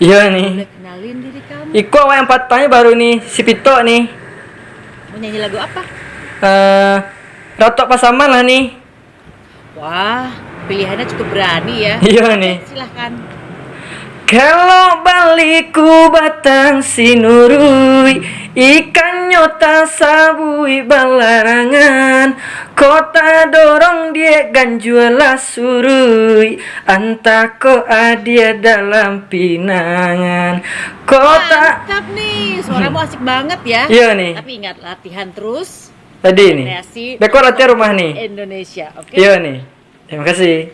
Iya nih. kenalin diri kamu? Iko awak yang patahnya baru nih, si Pito nih. Mau nyanyi lagu apa? Eh, rotok pasaman lah nih. Wah, pilihannya cukup berani ya. Iya nih. Silahkan. Kalau baliku batang sinurui Ikan nyota sabui balarangan Kota dorong dia ganjuala surui Antako adia dalam pinangan Kota Mantap nih, suaramu asik banget ya. Iya nih. Tapi ingat latihan terus. Tadi nih Kreasi. Beko latihan rumah nih Indonesia, oke? Iya nih Terima kasih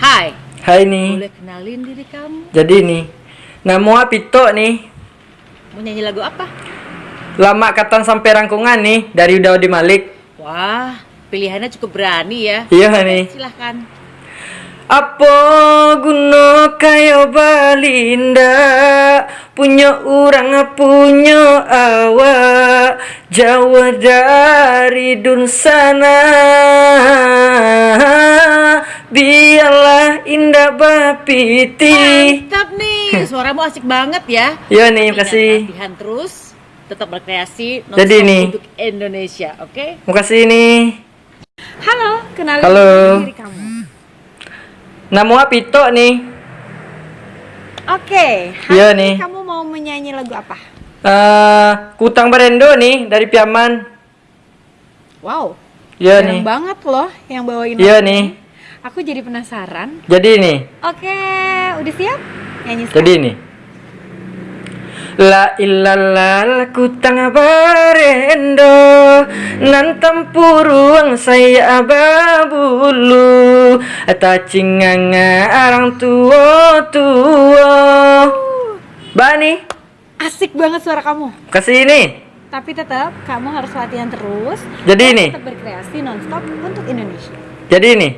Hai, Hai nih boleh kenalin diri kamu? Jadi nih Nama Pito nih Mau nyanyi lagu apa? Lama katan sampai rangkungan nih Dari Daudi Malik Wah, pilihannya cukup berani ya. Iya nih Silahkan. Apa guna kayo balinda Punya orang punya awak Jauh dari dun sana Biarlah indah bapiti Mantap nih, suaramu asik banget ya. Iya nih, makasih Latihan terus, tetap berkreasi. Jadi nih. Untuk Indonesia, oke? Makasih nih Halo, kenalin Halo. diri kamu. Nama Pito nih Oke, hari Iya nih. kamu mau menyanyi lagu apa? Eh, Kutang Berendo nih dari Piaman Wow, Iya nih banget loh yang bawain Iya nih. Aku jadi penasaran. Jadi nih Oke, udah siap? Nyanyi Jadi sekarang. La illallah kutang barendo Nan tempuruang saya babulu Ata cinganga arang tua tua Bani Asik banget suara kamu. Kasih ini Tapi tetap kamu harus latihan terus. Jadi ini Tetap berkreasi nonstop untuk Indonesia. Jadi ini